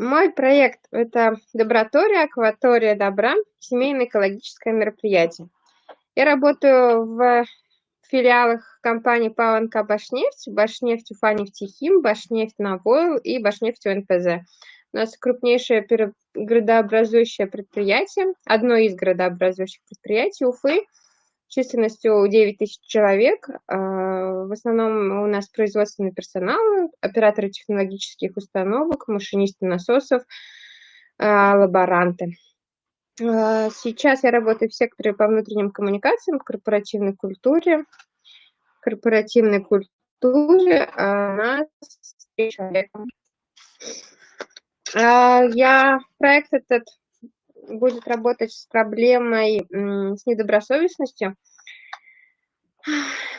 Мой проект – это Добротория, Акватория добра, семейное экологическое мероприятие. Я работаю в филиалах компании ПАО «Башнефть», «Башнефть Уфа-Нефтехим», «Башнефть Навойл» и «Башнефть УНПЗ». У нас крупнейшее градообразующее предприятие, одно из градообразующих предприятий Уфы, численностью 9 тысяч человек. А, в основном у нас производственный персонал, операторы технологических установок, машинисты насосов, а, лаборанты. А, сейчас я работаю в секторе по внутренним коммуникациям, корпоративной культуре. Корпоративной культуре нас человеком. А, я, проект этот будет работать с проблемой, с недобросовестностью,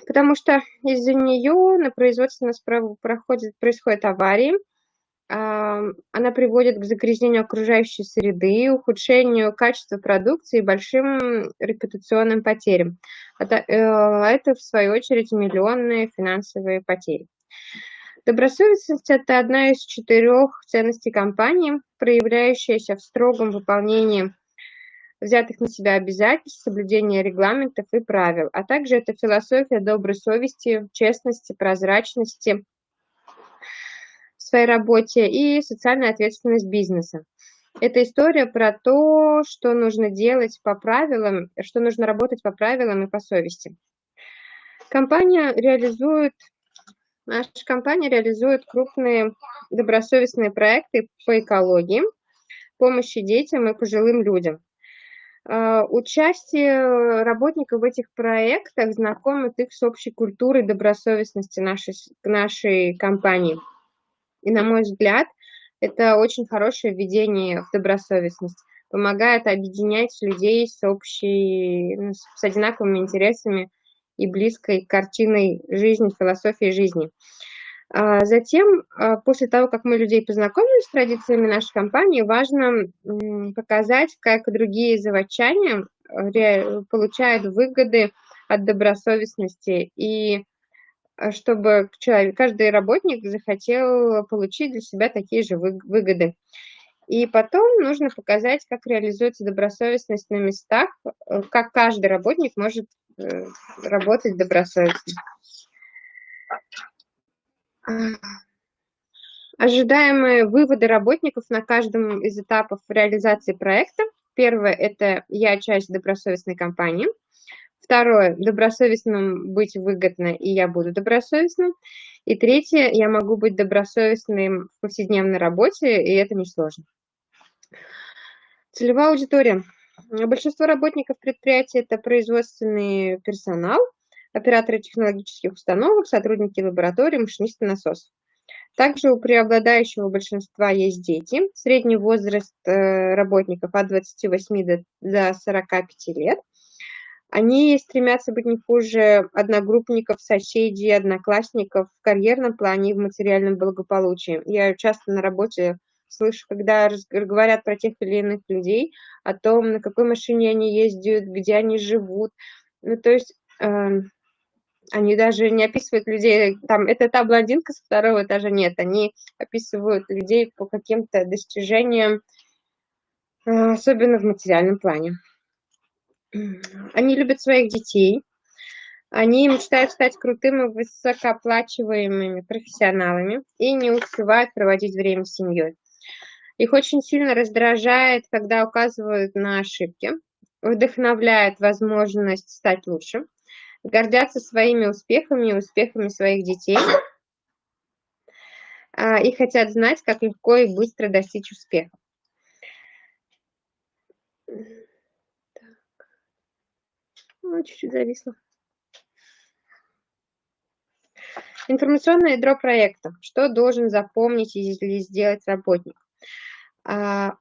потому что из-за нее на производстве у нас проходит, происходят аварии, она приводит к загрязнению окружающей среды, ухудшению качества продукции и большим репутационным потерям. Это, э, это в свою очередь, миллионные финансовые потери. Добросовестность – это одна из четырех ценностей компании, проявляющаяся в строгом выполнении взятых на себя обязательств, соблюдения регламентов и правил, а также это философия доброй совести, честности, прозрачности в своей работе и социальная ответственность бизнеса. Это история про то, что нужно делать по правилам, что нужно работать по правилам и по совести. Компания реализует Наша компания реализует крупные добросовестные проекты по экологии, помощи детям и пожилым людям. А, участие работников в этих проектах знакомит их с общей культурой добросовестности нашей, нашей компании. И, на мой взгляд, это очень хорошее введение в добросовестность. Помогает объединять людей с общей, с одинаковыми интересами и близкой картиной жизни, философии жизни. А затем, а, после того, как мы людей познакомили с традициями нашей компании, важно показать, как другие заводчане э, получают выгоды от добросовестности и а, чтобы каждый работник захотел получить для себя такие же выгоды. И потом нужно показать, как реализуется добросовестность на местах, э, как каждый работник может Э, работать добросовестно. Ожидаемые выводы работников на каждом из этапов реализации проекта. Первое – это я часть добросовестной компании. Второе – добросовестным быть выгодно, и я буду добросовестным. И третье – я могу быть добросовестным в повседневной работе, и это несложно. Целевая аудитория – Большинство работников предприятия – это производственный персонал, операторы технологических установок, сотрудники лаборатории, машинисты насосов. Также у преобладающего большинства есть дети. Средний возраст э, работников от 28 до 45 лет. Они стремятся быть не хуже одногруппников, соседей, одноклассников в карьерном плане и в материальном благополучии. Я часто на работе слышу, когда говорят про тех или иных людей, о том, на какой машине они ездят, где они живут. Ну, то есть э, они даже не описывают людей, там, это та блондинка со второго этажа, нет, они описывают людей по каким-то достижениям, э, особенно в материальном плане. Они любят своих детей, они мечтают стать крутыми, высокооплачиваемыми профессионалами и не успевают проводить время с семьей. Их очень сильно раздражает, когда указывают на ошибки, вдохновляет возможность стать лучше, гордятся своими успехами и успехами своих детей а, и хотят знать, как легко и быстро достичь успеха. Ну, чуть-чуть зависло. Информационное ядро проекта. Что должен запомнить или сделать работник? А,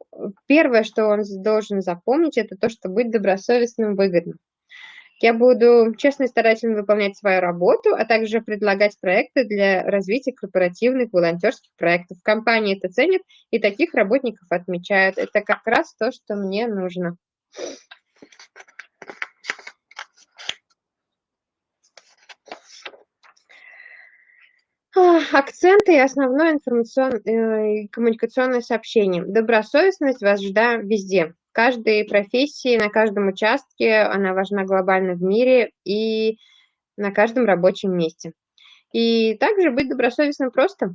первое, что он должен запомнить, это то, что быть добросовестным выгодно. Я буду честно и старательно выполнять свою работу, а также предлагать проекты для развития корпоративных волонтерских проектов. Компании это ценят, и таких работников отмечают. Это как раз то, что мне нужно. Акценты и основное информационное э, и коммуникационное сообщение. Добросовестность важна везде. В каждой профессии, на каждом участке она важна глобально в мире и на каждом рабочем месте. И также быть добросовестным просто.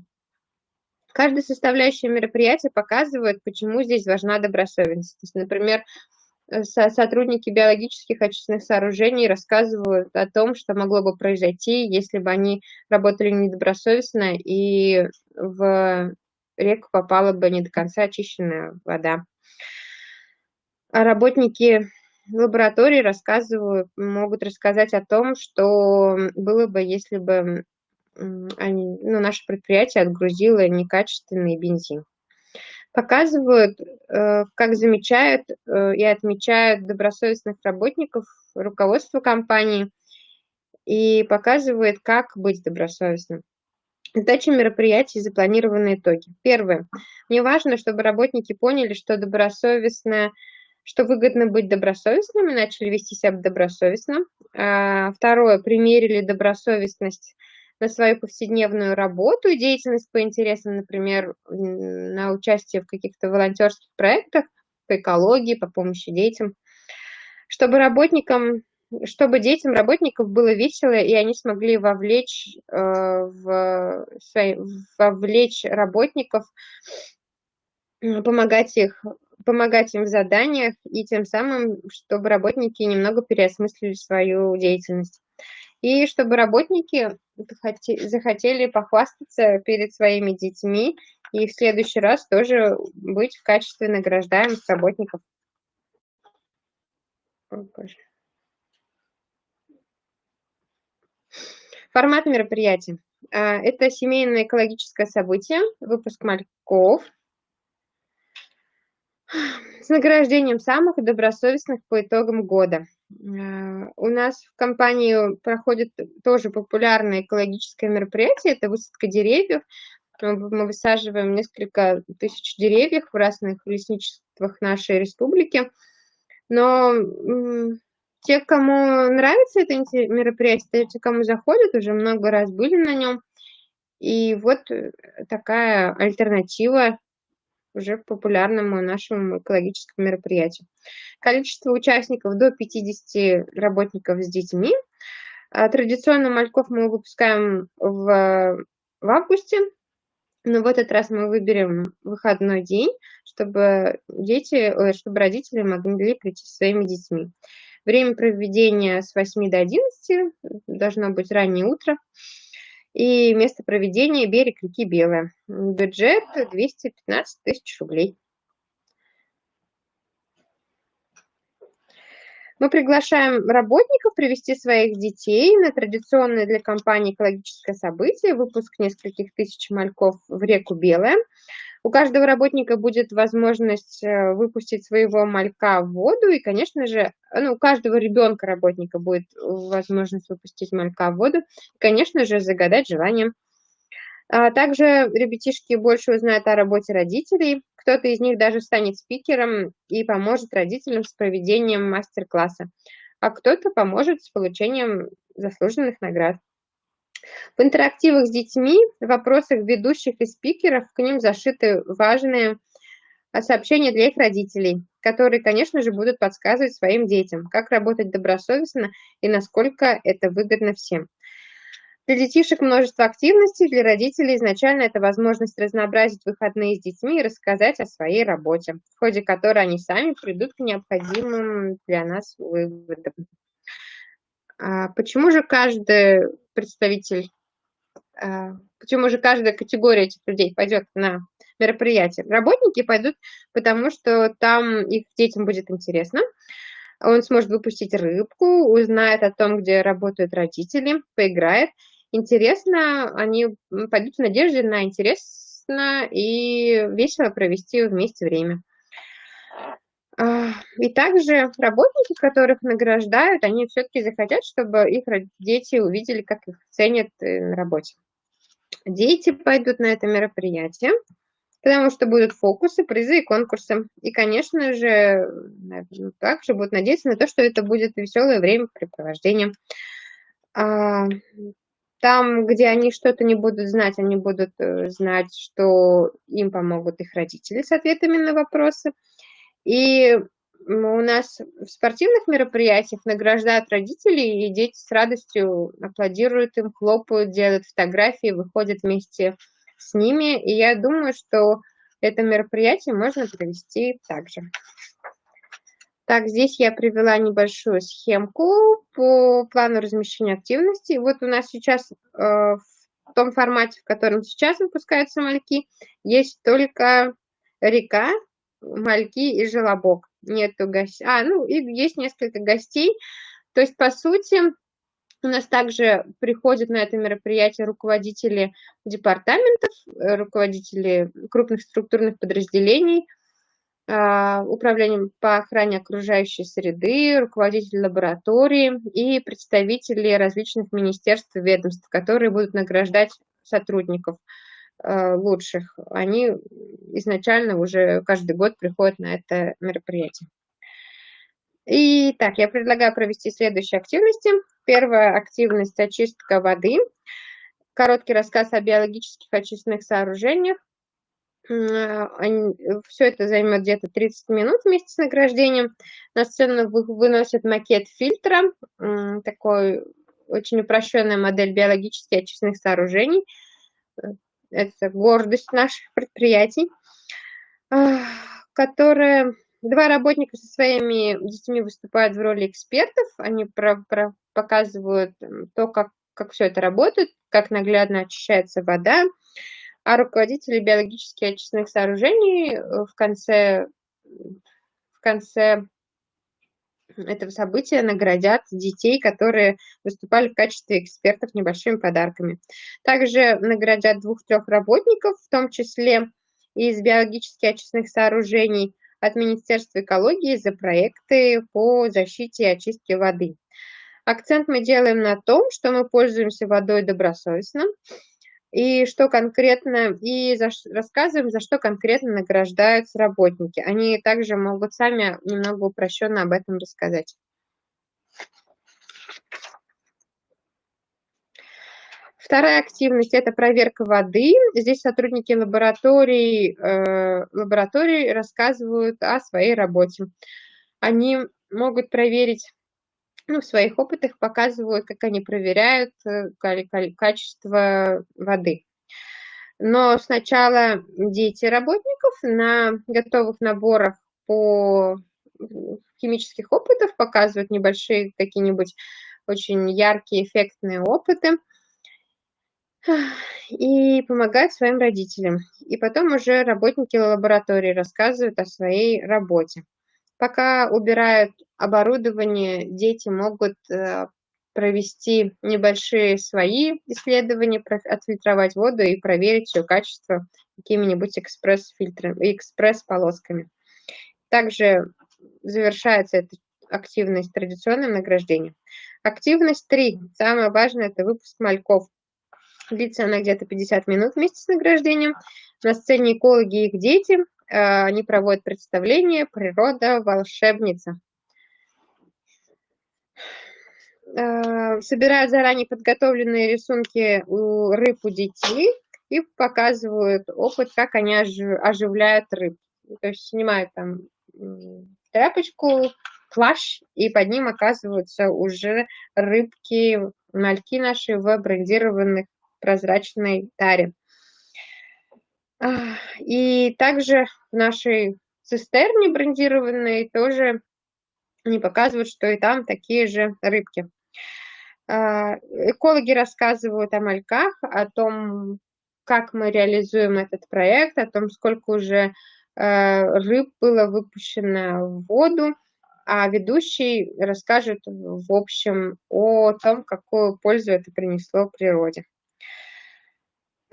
Каждая составляющая мероприятия показывает, почему здесь важна добросовестность. Например, сотрудники биологических очистных сооружений рассказывают о том, что могло бы произойти, если бы они работали недобросовестно и в реку попала бы не до конца очищенная вода. А работники лаборатории рассказывают, могут рассказать о том, что было бы, если бы они, ну, наше предприятие отгрузило некачественный бензин показывают, э, как замечают э, и отмечают добросовестных работников руководство компании и показывает, как быть добросовестным. Задача мероприятий и запланированные итоги. Первое. Мне важно, чтобы работники поняли, что добросовестно, что выгодно быть добросовестным и начали вести себя добросовестно. А, второе. Примерили добросовестность на свою повседневную работу и деятельность по интересам, например, на участие в каких-то волонтерских проектах по экологии, по помощи детям, чтобы работникам, чтобы детям работников было весело, и они смогли вовлечь, э, в свои, вовлечь работников, помогать их помогать им в заданиях и тем самым, чтобы работники немного переосмыслили свою деятельность и чтобы работники захотели похвастаться перед своими детьми и в следующий раз тоже быть в качестве награждаемых работников. Формат мероприятия. А, это семейное экологическое событие, выпуск мальков с награждением самых добросовестных по итогам года. Э, у нас в компании проходит тоже популярное экологическое мероприятие, это высадка деревьев. Мы высаживаем несколько тысяч деревьев в разных лесничествах нашей республики. Но те, кому нравится это мероприятие, те, кому заходят, уже много раз были на нем. И вот э, такая альтернатива уже популярному нашему экологическому мероприятию. Количество участников до 50 работников с детьми. А, традиционно мальков мы выпускаем в, в августе, но в этот раз мы выберем выходной день, чтобы дети, чтобы родители могли прийти со своими детьми. Время проведения с 8 до 11, должно быть раннее утро и место проведения берег реки Белая. Бюджет 215 тысяч рублей. Мы приглашаем работников привести своих детей на традиционное для компании экологическое событие, выпуск нескольких тысяч мальков в реку Белая. У каждого работника будет возможность э, выпустить своего малька в воду, и, конечно же, ну, у каждого ребенка работника будет возможность выпустить малька в воду, и, конечно же, загадать желание. А также ребятишки больше узнают о работе родителей, кто-то из них даже станет спикером и поможет родителям с проведением мастер-класса, а кто-то поможет с получением заслуженных наград. В интерактивах с детьми, в вопросах ведущих и спикеров к ним зашиты важные а, сообщения для их родителей, которые, конечно же, будут подсказывать своим детям, как работать добросовестно и насколько это выгодно всем. Для детишек множество активностей, для родителей изначально это возможность разнообразить выходные с детьми и рассказать о своей работе, в ходе которой они сами придут к необходимым для нас выводам. А почему же каждый представитель, а, почему же каждая категория этих людей пойдет на мероприятие? Работники пойдут, потому что там их детям будет интересно. Он сможет выпустить рыбку, узнает о том, где работают родители, поиграет. Интересно, они пойдут в надежде на интересно и весело провести вместе время. А, и также работники, которых награждают, они все-таки захотят, чтобы их дети увидели, как их ценят э, на работе. Дети пойдут на это мероприятие, потому что будут фокусы, призы и конкурсы. И, конечно же, также будут надеяться на то, что это будет веселое времяпрепровождение. А, Там, где они что-то не будут знать, они будут э, знать, что им помогут их родители с ответами на вопросы. И у нас в спортивных мероприятиях награждают родителей, и дети с радостью аплодируют им, хлопают, делают фотографии, выходят вместе с ними. И я думаю, что это мероприятие можно провести также. Так, здесь я привела небольшую схемку по плану размещения активности. Вот у нас сейчас э, в том формате, в котором сейчас выпускаются мальки, есть только река, мальки и желобок. Нету гостей. А, ну, и есть несколько гостей. То есть, по сути, у нас также приходят на это мероприятие руководители департаментов, э, руководители крупных структурных подразделений, а, управлением по охране окружающей среды, руководители лаборатории и представители различных министерств и ведомств, которые будут награждать сотрудников лучших. Они изначально уже каждый год приходят на это мероприятие. И так, я предлагаю провести следующие активности. Первая активность – очистка воды. Короткий рассказ о биологических очистных сооружениях. Все это займет где-то 30 минут вместе с награждением. На сцену выносят макет фильтра, такой очень упрощенная модель биологически очистных сооружений. Это гордость наших предприятий, которая Два работника со своими детьми выступают в роли экспертов. Они про, про, показывают то, как, как все это работает, как наглядно очищается вода. А руководители биологически очистных сооружений э, в конце, в конце этого события наградят детей, которые выступали в качестве экспертов небольшими подарками. Также наградят двух-трех работников, в том числе из биологически очистных сооружений – от Министерства экологии за проекты по защите и очистке воды. Акцент мы делаем на том, что мы пользуемся водой добросовестно, и что конкретно, и за, рассказываем, за что конкретно награждаются работники. Они также могут сами немного упрощенно об этом рассказать. Вторая активность – это проверка воды. Здесь сотрудники лабораторий, э, лабораторий рассказывают о своей работе. Они могут проверить, ну, в своих опытах показывают, как они проверяют э, качество воды. Но сначала дети работников на готовых наборах по химических опытов показывают небольшие какие-нибудь очень яркие, эффектные опыты – и помогают своим родителям. И потом уже работники лаборатории рассказывают о своей работе. Пока убирают оборудование, дети могут э, провести небольшие свои исследования, отфильтровать воду и проверить ее качество какими-нибудь экспресс-фильтрами, экспресс-полосками. Также завершается эта активность традиционным награждением. Активность 3. Самое важное – это выпуск мальков. Длится она где-то 50 минут вместе с награждением. На сцене экологи и их дети. А, они проводят представление «Природа волшебница». А, собирают заранее подготовленные рисунки у рыб у детей и показывают опыт, как они оживляют рыб. То есть снимают там тряпочку, плащ, и под ним оказываются уже рыбки, мальки наши в брендированных прозрачной таре. И также в нашей цистерне брендированной тоже они показывают, что и там такие же рыбки. А, экологи рассказывают о мальках, о том, как мы реализуем этот проект, о том, сколько уже э, рыб было выпущено в воду, а ведущий расскажет в общем о том, какую пользу это принесло природе.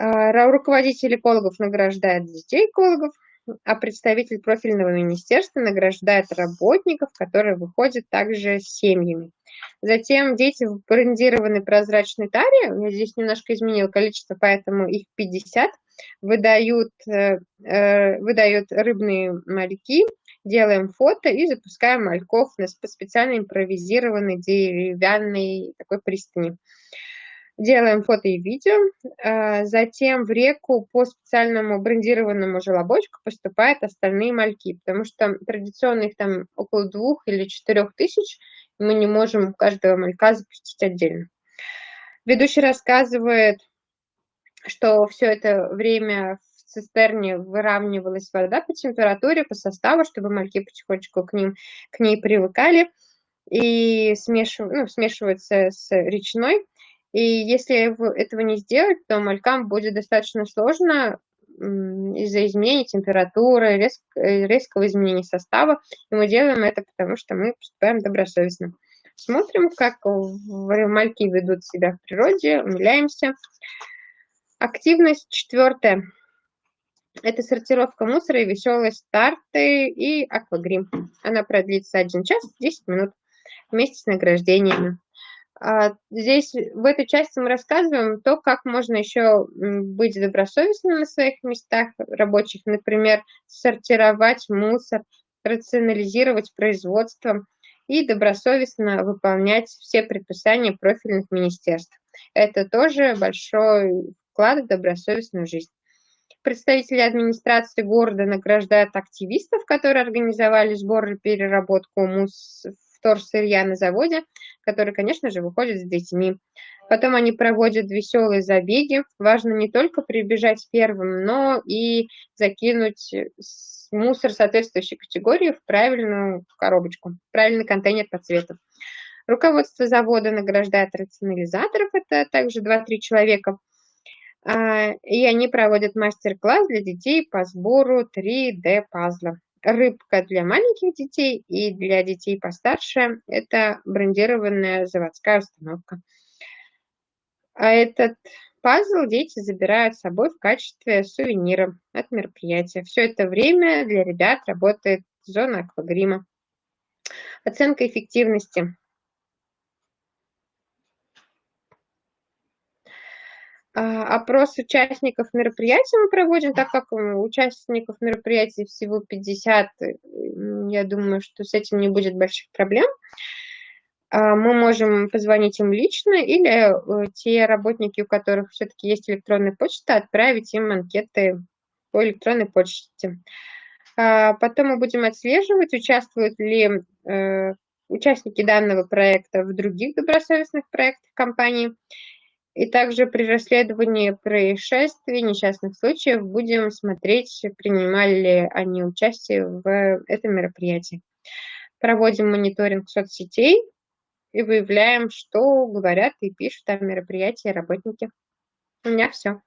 А, руководитель экологов награждает детей экологов, а представитель профильного министерства награждает работников, которые выходят также с семьями. Затем дети в брендированной прозрачной таре, я здесь немножко изменил количество, поэтому их 50, выдают, э, э, выдают рыбные мальки, делаем фото и запускаем мальков на специально импровизированной деревянной такой пристани. Делаем фото и видео, а, затем в реку по специальному брендированному желобочку поступают остальные мальки, потому что традиционно их там около двух или четырех тысяч, и мы не можем каждого малька запустить отдельно. Ведущий рассказывает, что все это время в цистерне выравнивалась вода по температуре, по составу, чтобы мальки потихонечку к, ним, к ней привыкали и смешив, ну, смешиваются с речной. И если этого не сделать, то малькам будет достаточно сложно из-за изменения температуры, резк, э, резкого изменения состава. И мы делаем это потому, что мы поступаем добросовестно. Смотрим, как мальки ведут себя в природе, умиляемся. Активность четвертая. Это сортировка мусора и веселые старты и аквагрим. Она продлится 1 час 10 минут вместе с награждениями. А, здесь в этой части мы рассказываем то, как можно еще быть добросовестным на своих местах рабочих, например, сортировать мусор, рационализировать производство и добросовестно выполнять все предписания профильных министерств. Это тоже большой вклад в добросовестную жизнь. Представители администрации города награждают активистов, которые организовали сбор и переработку мус вторсырья на заводе, который, конечно же, выходит с детьми. Потом они проводят веселые забеги. Важно не только прибежать первым, но и закинуть мусор соответствующей категории в правильную коробочку, в правильный контейнер по цвету. Руководство завода награждает рационализаторов, это также 2-3 человека, а, и они проводят мастер-класс для детей по сбору 3D-пазла рыбка для маленьких детей и для детей постарше – это брендированная заводская установка. А этот пазл дети забирают с собой в качестве сувенира от мероприятия. Все это время для ребят работает зона аквагрима. Оценка эффективности. Опрос участников мероприятия мы проводим, так как участников мероприятий всего 50, я думаю, что с этим не будет больших проблем. А, мы можем позвонить им лично или э, те работники, у которых все-таки есть электронная почта, отправить им анкеты по электронной почте. А, потом мы будем отслеживать, участвуют ли э, участники данного проекта в других добросовестных проектах компании и также при расследовании происшествий, несчастных случаев будем смотреть, принимали ли они участие в этом мероприятии. Проводим мониторинг соцсетей и выявляем, что говорят и пишут о мероприятии работники. У меня все.